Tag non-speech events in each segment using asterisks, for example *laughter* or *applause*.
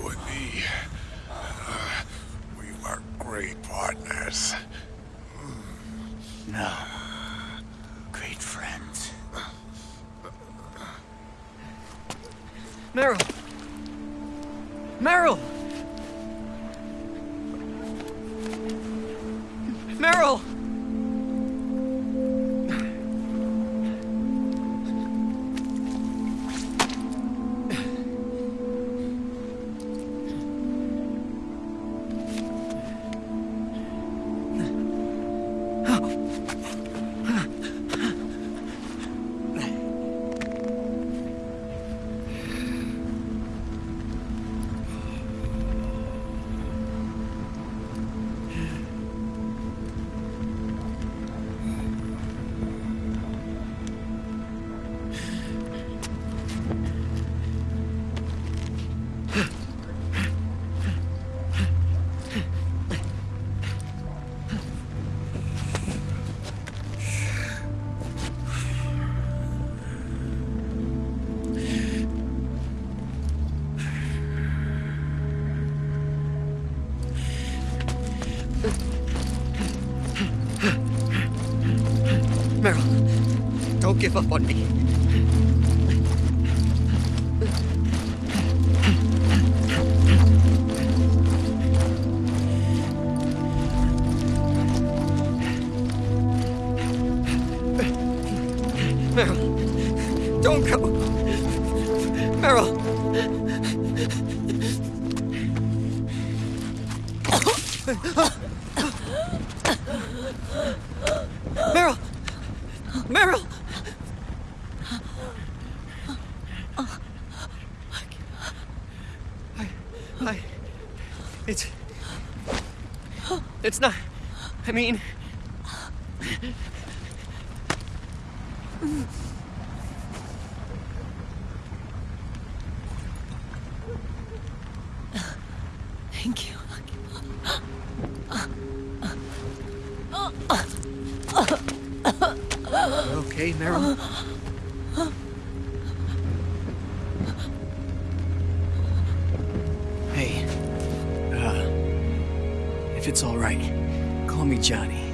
you and me. Uh, we were great partners. No. Great friends. Meryl! Meryl! Give up on me. Meryl, don't go. Meryl. Meryl! *laughs* call me Johnny.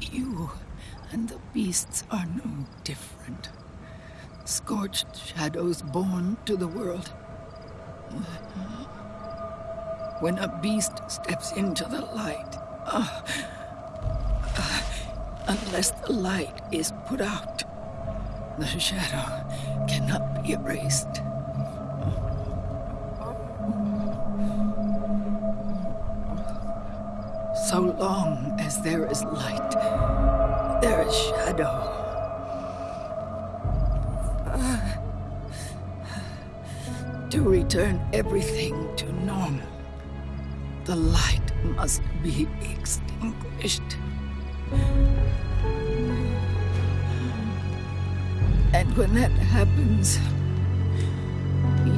You and the beasts are no different. Scorched shadows born to the world. When a beast steps into the light, uh, uh, unless the light is put out, the shadow cannot be erased. So long as there is light, there is shadow. To return everything to normal, the light must be extinguished. And when that happens,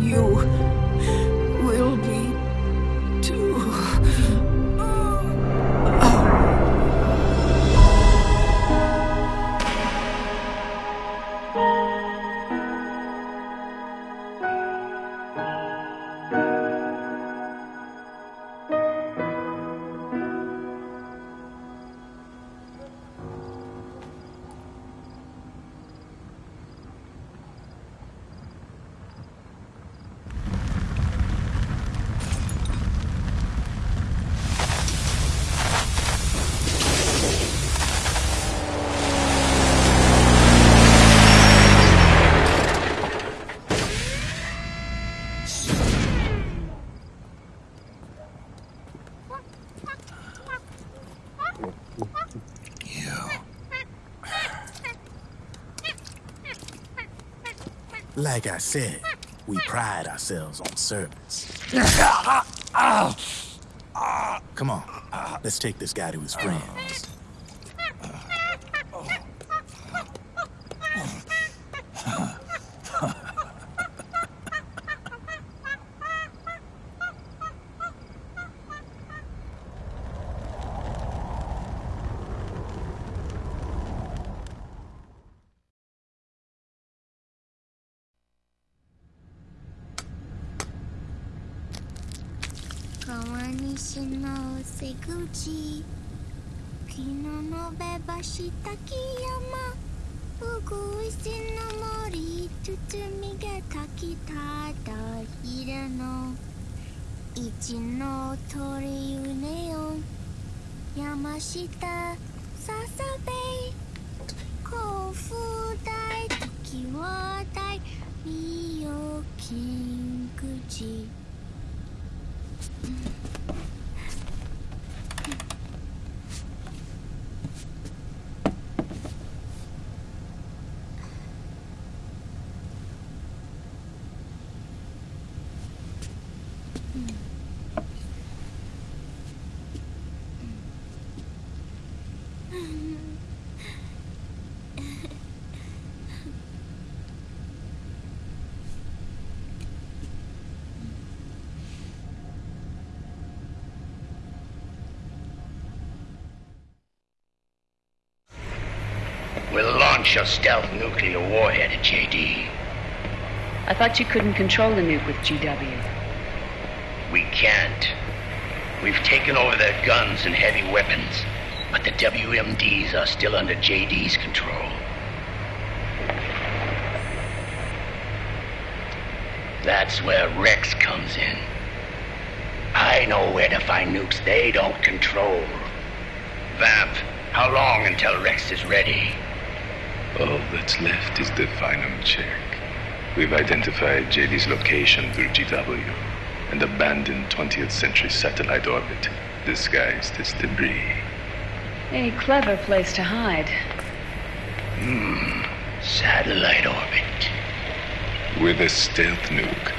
you Like I said, we pride ourselves on service. *laughs* Come on, let's take this guy to his friends. 西の瀬口。昨日のべばした木山うぐいすの森包みが炊きただひれの。一の鳥うねよ山下ささべ甲府大時は大美容金口 We'll launch a stealth nuclear warhead at JD. I thought you couldn't control the nuke with GW. We can't. We've taken over their guns and heavy weapons, but the WMDs are still under JD's control. That's where Rex comes in. I know where to find nukes they don't control. Vamp, how long until Rex is ready? All that's left is the final check. We've identified JD's location through GW, an abandoned 20th century satellite orbit disguised as debris. A clever place to hide. Hmm, Satellite orbit. With a stealth nuke,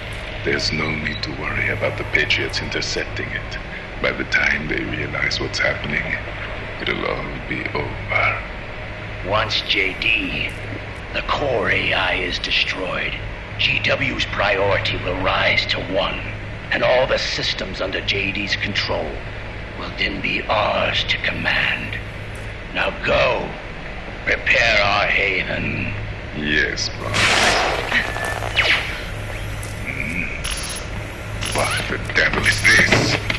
there's no need to worry about the Patriots intercepting it. By the time they realize what's happening, it'll all be over. Once JD, the core AI is destroyed, GW's priority will rise to one, and all the systems under JD's control will then be ours to command. Now go, prepare our haven. Yes, boss. Hmm. What the devil is this?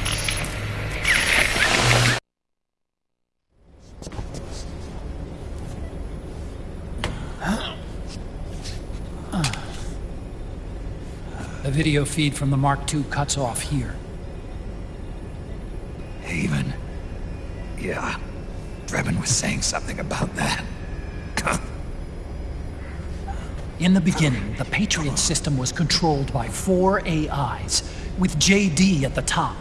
The video feed from the Mark II cuts off here. Haven. Yeah. Drebin was saying something about that. *laughs* In the beginning, the Patriot system was controlled by four AIs, with JD at the top.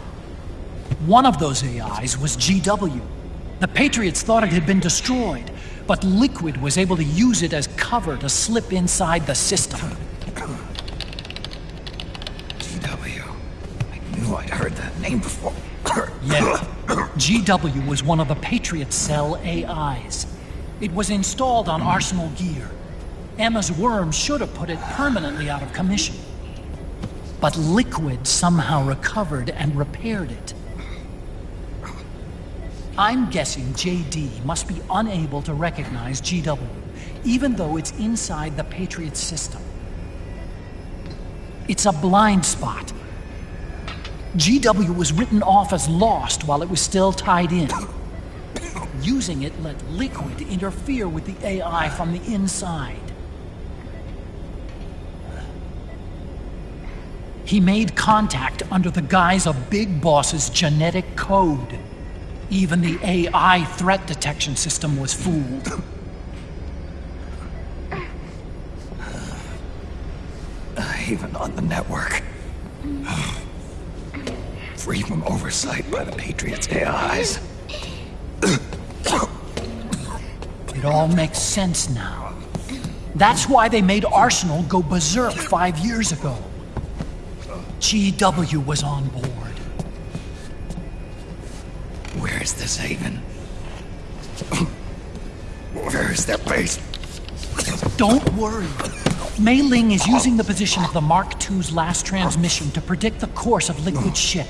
One of those AIs was GW. The Patriots thought it had been destroyed, but Liquid was able to use it as cover to slip inside the system. GW was one of the Patriot Cell AIs. It was installed on Arsenal gear. Emma's worm should have put it permanently out of commission. But Liquid somehow recovered and repaired it. I'm guessing JD must be unable to recognize GW, even though it's inside the Patriot system. It's a blind spot. GW was written off as lost while it was still tied in. Using it let Liquid interfere with the AI from the inside. He made contact under the guise of Big Boss's genetic code. Even the AI threat detection system was fooled. Even on the network. Free from oversight by the Patriots' AIs. It all makes sense now. That's why they made Arsenal go berserk five years ago. GW was on board. Where is this Haven? Where is their base? Don't worry. Mei Ling is using the position of the Mark II's last transmission to predict the course of Liquid's ship.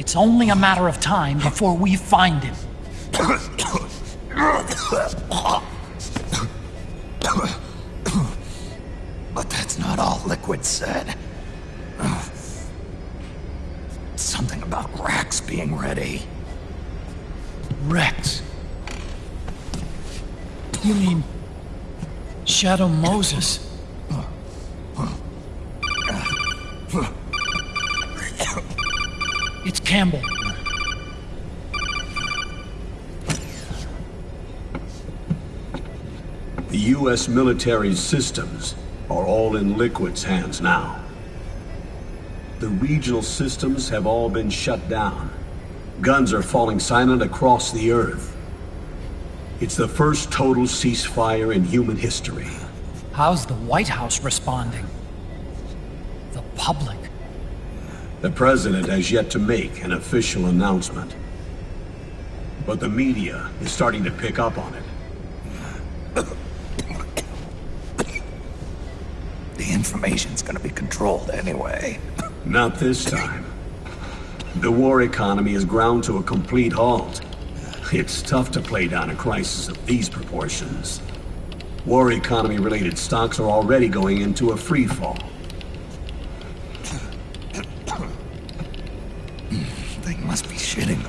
It's only a matter of time before we find him. But that's not all Liquid said. Something about Rex being ready. Rex. You mean Shadow Moses? It's Campbell. The U.S. military systems are all in Liquid's hands now. The regional systems have all been shut down. Guns are falling silent across the Earth. It's the first total ceasefire in human history. How's the White House responding? The public. The President has yet to make an official announcement. But the media is starting to pick up on it. *coughs* The information's gonna be controlled anyway. *laughs* Not this time. The war economy is ground to a complete halt. It's tough to play down a crisis of these proportions. War economy-related stocks are already going into a free fall. They must be shitting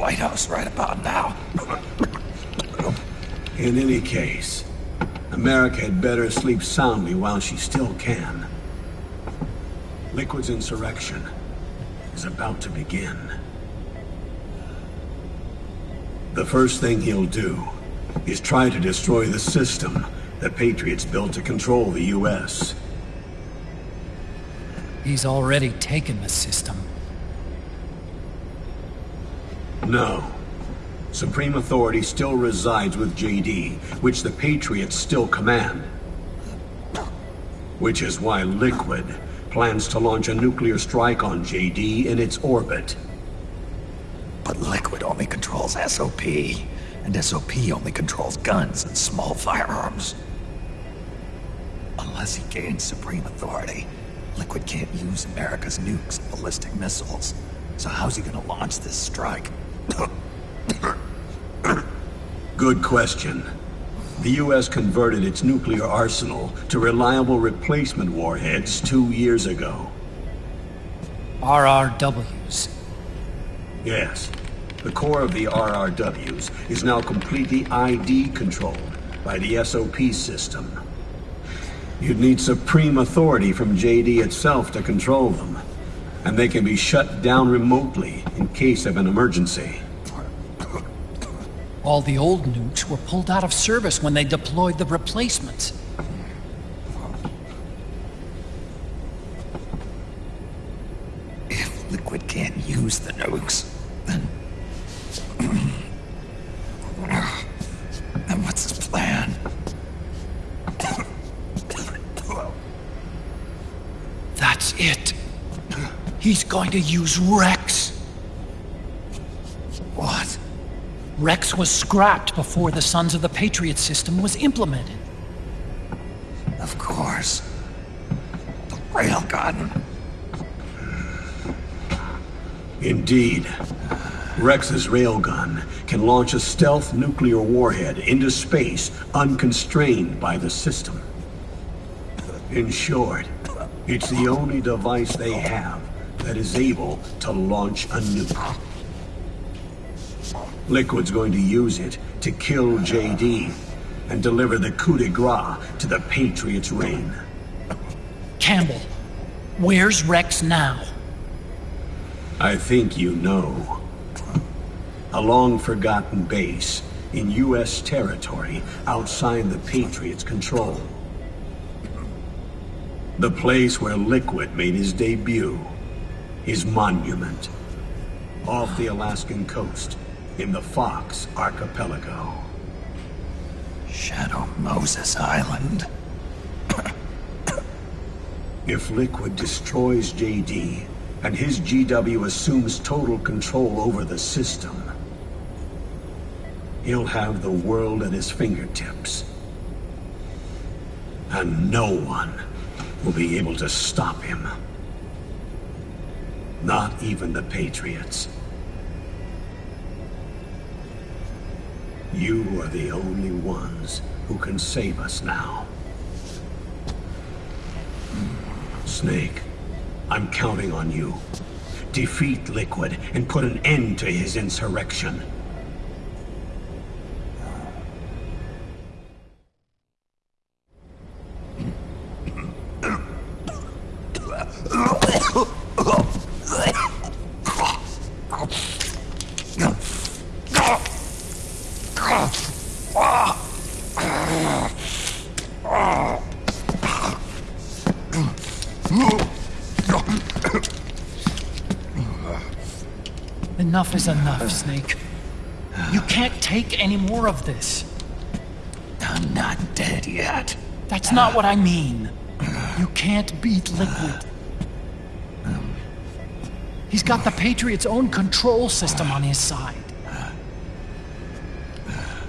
themselves at the White House right about now. In any case, America had better sleep soundly while she still can. Liquid's insurrection is about to begin. The first thing he'll do is try to destroy the system the Patriots built to control the U.S. He's already taken the system. No. Supreme authority still resides with JD, which the Patriots still command. Which is why Liquid plans to launch a nuclear strike on JD in its orbit. But Liquid only controls SOP, and SOP only controls guns and small firearms. Unless he gains supreme authority, Liquid can't use America's nukes and ballistic missiles. So how's he gonna launch this strike? Good question. The U.S. converted its nuclear arsenal to reliable replacement warheads two years ago. RRWs. Yes. The core of the RRWs is now completely ID controlled by the SOP system. You'd need supreme authority from JD itself to control them. And they can be shut down remotely in case of an emergency. All the old nukes were pulled out of service when they deployed the replacements. If Liquid can't use the nukes, then... then what's his plan? That's it. He's going to use Rex. Rex was scrapped before the Sons of the Patriot system was implemented. Of course. The railgun. Indeed. Rex's railgun can launch a stealth nuclear warhead into space unconstrained by the system. In short, it's the only device they have that is able to launch a nuke. Liquid's going to use it to kill JD and deliver the coup de grace to the Patriots' reign. Campbell, where's Rex now? I think you know. A long-forgotten base in U.S. territory outside the Patriots' control. The place where Liquid made his debut. His monument. Off the Alaskan coast, in the Fox Archipelago. Shadow Moses Island. *coughs* If Liquid destroys JD, and his GW assumes total control over the system, he'll have the world at his fingertips. And no one will be able to stop him. Not even the Patriots. You are the only ones who can save us now. Snake, I'm counting on you. Defeat Liquid and put an end to his insurrection. Enough is enough, Snake. You can't take any more of this. I'm not dead yet. That's not what I mean. You can't beat Liquid. He's got the Patriot's own control system on his side.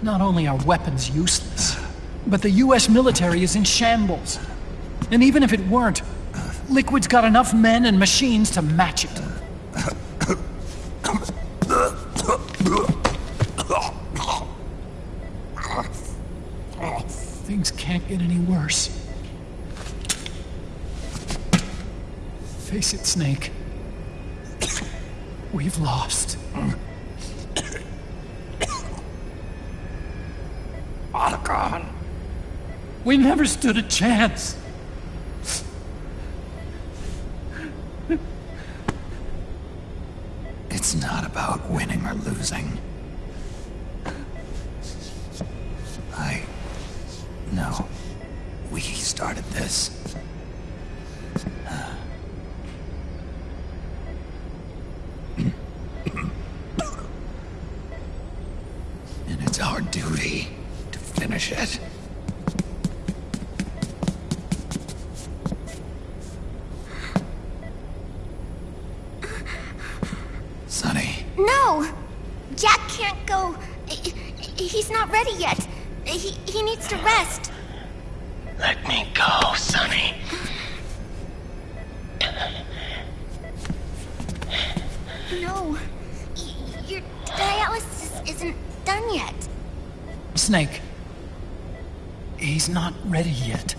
Not only are weapons useless, but the US military is in shambles. And even if it weren't, Liquid's got enough men and machines to match it. Can't get any worse. Face it, Snake. We've lost. Otacon! We never stood a chance. No! Jack can't go. He's not ready yet. He, he needs to rest. Let me go, Sunny. No. Your dialysis isn't done yet. Snake. He's not ready yet.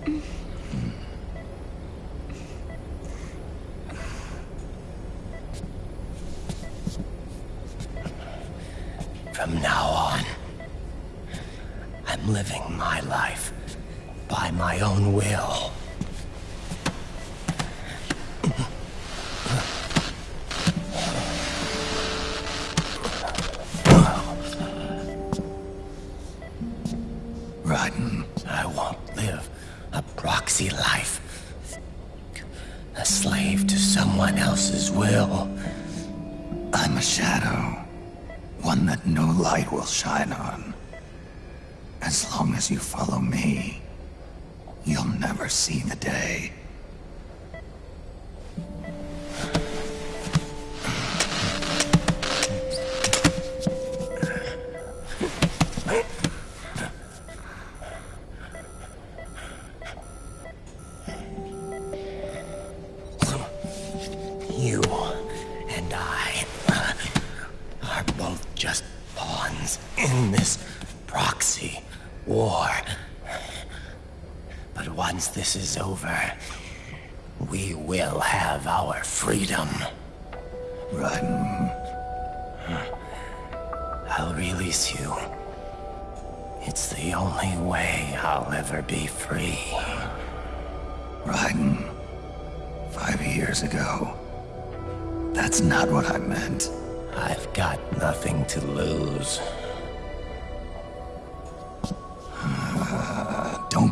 From now on, I'm living my life by my own will. You follow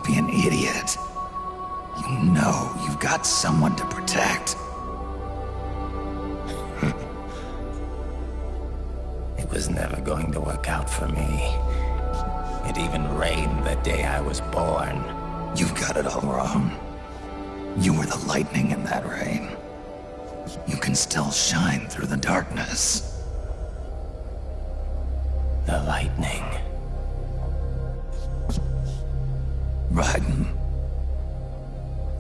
be an idiot. You know you've got someone to protect. *laughs* It was never going to work out for me. It even rained the day I was born. You've got it all wrong. You were the lightning in that rain. You can still shine through the darkness. The lightning. riding.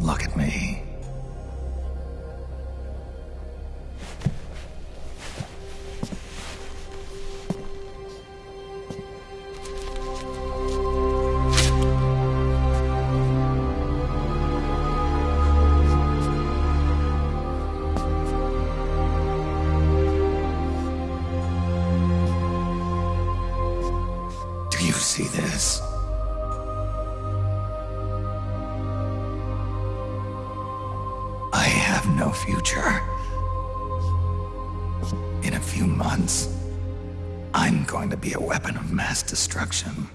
Look at me. Do you see this? No future. In a few months, I'm going to be a weapon of mass destruction.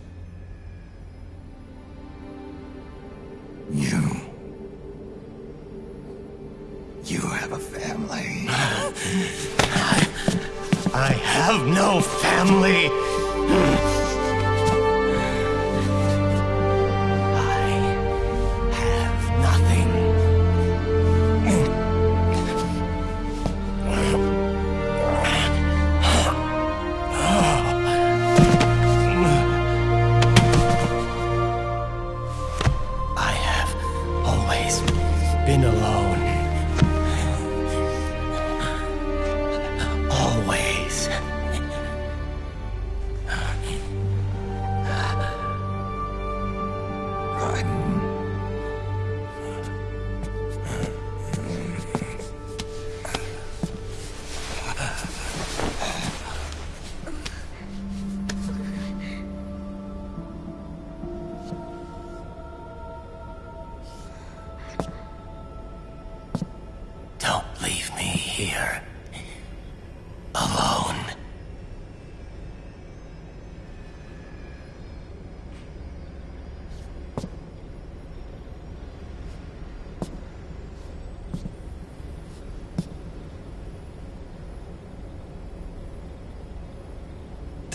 You. You have a family. I have no family.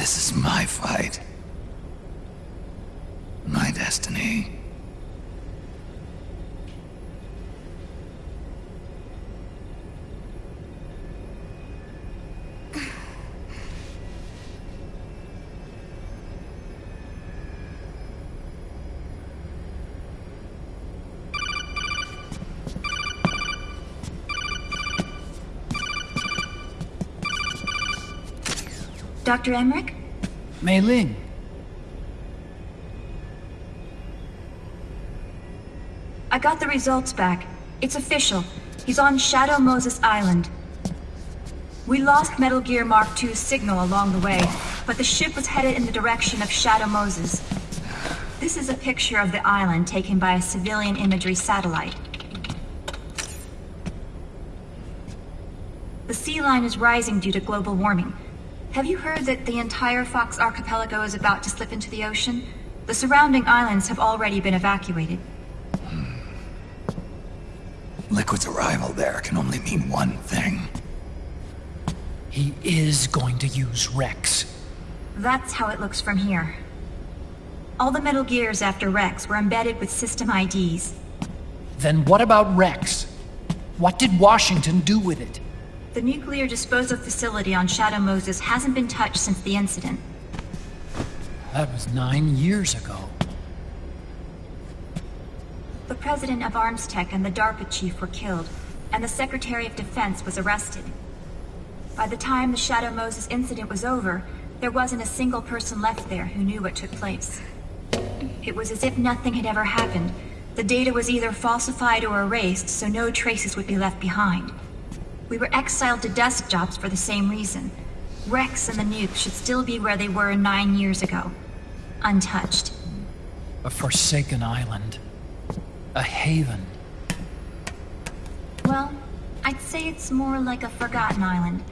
This is my fight. My destiny. Dr. Emmerich? Mei Ling, I got the results back. It's official. He's on Shadow Moses Island. We lost Metal Gear Mark II's signal along the way, but the ship was headed in the direction of Shadow Moses. This is a picture of the island taken by a civilian imagery satellite. The sea line is rising due to global warming. Have you heard that the entire Fox archipelago is about to slip into the ocean? The surrounding islands have already been evacuated. Hmm. Liquid's arrival there can only mean one thing. he is going to use Rex. That's how it looks from here. All the Metal Gears after Rex were embedded with system IDs. Then what about Rex? What did Washington do with it? The nuclear disposal facility on Shadow Moses hasn't been touched since the incident. That was nine years ago. The president of Armstech and the DARPA chief were killed, and the Secretary of Defense was arrested. By the time the Shadow Moses incident was over, there wasn't a single person left there who knew what took place. It was as if nothing had ever happened. The data was either falsified or erased, so no traces would be left behind. We were exiled to desk jobs for the same reason. Rex and the nuke should still be where they were nine years ago. Untouched. A forsaken island. A haven. Well, I'd say it's more like a forgotten island.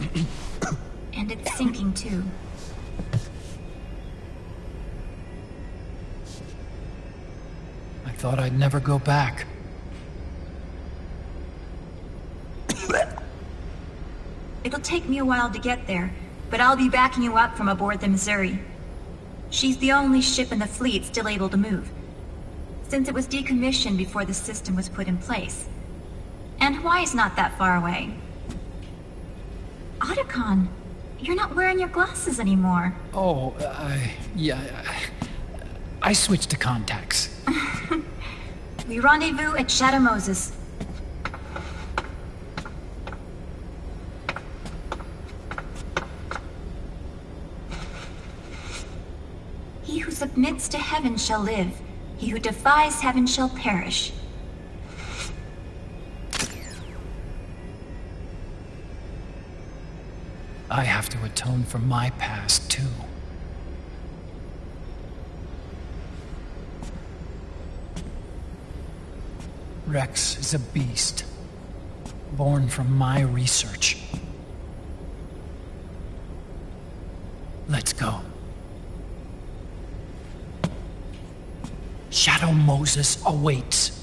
*coughs* and it's sinking too. I thought I'd never go back. It'll take me a while to get there, but I'll be backing you up from aboard the Missouri. She's the only ship in the fleet still able to move, since it was decommissioned before the system was put in place. And Hawaii's not that far away. Otacon, you're not wearing your glasses anymore. Oh, I. Yeah. I, I switched to contacts. *laughs* We rendezvous at Shadow Moses. He who submits to heaven shall live. He who defies heaven shall perish. I have to atone for my past, too. Rex is a beast, born from my research. Let's go. Shadow Moses awaits.